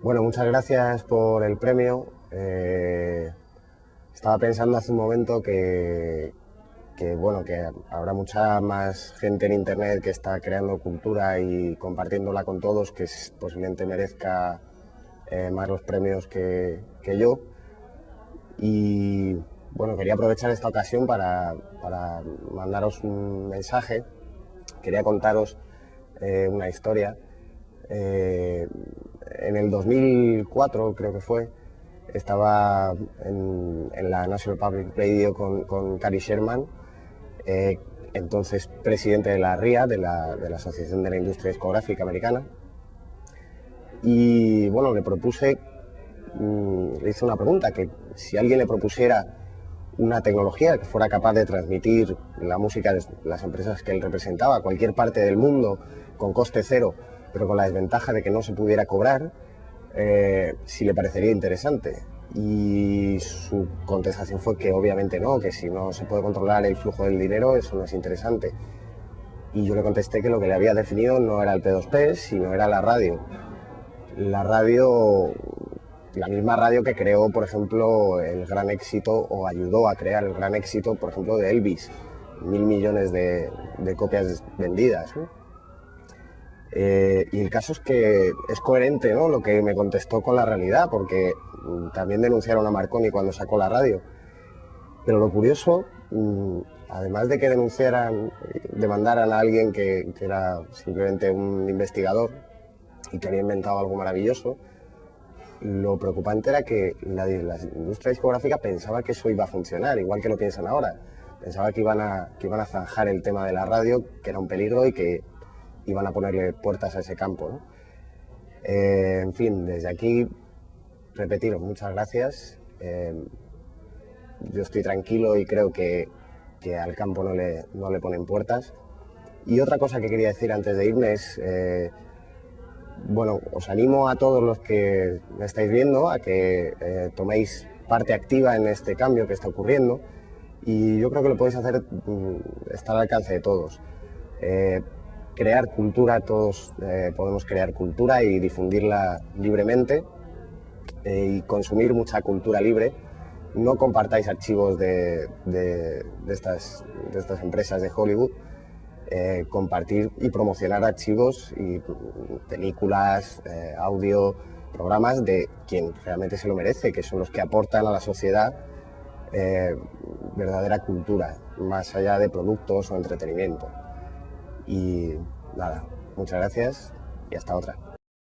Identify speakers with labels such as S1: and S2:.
S1: Bueno, muchas gracias por el premio. Eh, estaba pensando hace un momento que, bueno, que habrá mucha más gente en Internet que está creando cultura y compartiéndola con todos, que posiblemente merezca eh, más los premios que, yo. Y bueno, quería aprovechar esta ocasión para, mandaros un mensaje. Quería contaros eh, una historia en el 2004 creo que fue, estaba en, la National Public Radio con, con Cary Sherman, eh, entonces presidente de la RIA, de la, Asociación de la Industria Discográfica Americana. Y bueno, le propuse, mm, le hice una pregunta, que si alguien le propusiera una tecnología que fuera capaz de transmitir la música de las empresas que él representaba a cualquier parte del mundo con coste cero, pero con la desventaja de que no se pudiera cobrar, eh, si le parecería interesante. Y su contestación fue que obviamente no, que si no se puede controlar el flujo del dinero, eso no es interesante. Y yo le contesté que lo que le había definido no era el P2P, sino era la radio. La radio, la misma radio que creó, por ejemplo, el gran éxito, o ayudó a crear el gran éxito, por ejemplo, de Elvis. Mil millones de, copias vendidas. Y el caso es que es coherente ¿no? lo que me contestó con la realidad, porque mm, también denunciaron a Marconi cuando sacó la radio. Pero lo curioso, mm, además de que denunciaran, demandaran a alguien que, era simplemente un investigador y que había inventado algo maravilloso, lo preocupante era que la, industria discográfica pensaba que eso iba a funcionar, igual que lo piensan ahora. Pensaba que iban a zanjar el tema de la radio, que era un peligro y que iban a ponerle puertas a ese campo. Eh, en fin, desde aquí, repetiros, muchas gracias. Eh, yo estoy tranquilo y creo que, al campo no le, no le, ponen puertas. Y otra cosa que quería decir antes de irme es, eh, bueno, os animo a todos los que me estáis viendo a que toméis parte activa en este cambio que está ocurriendo y yo creo que lo podéis hacer, mm, está al alcance de todos crear cultura, todos eh, podemos crear cultura y difundirla libremente eh, y consumir mucha cultura libre. No compartáis archivos de, estas, empresas de Hollywood. Eh, compartir y promocionar archivos y películas, audio, programas de quien realmente se lo merece, que son los que aportan a la sociedad verdadera cultura, más allá de productos o entretenimiento. Y nada, muchas gracias y hasta otra.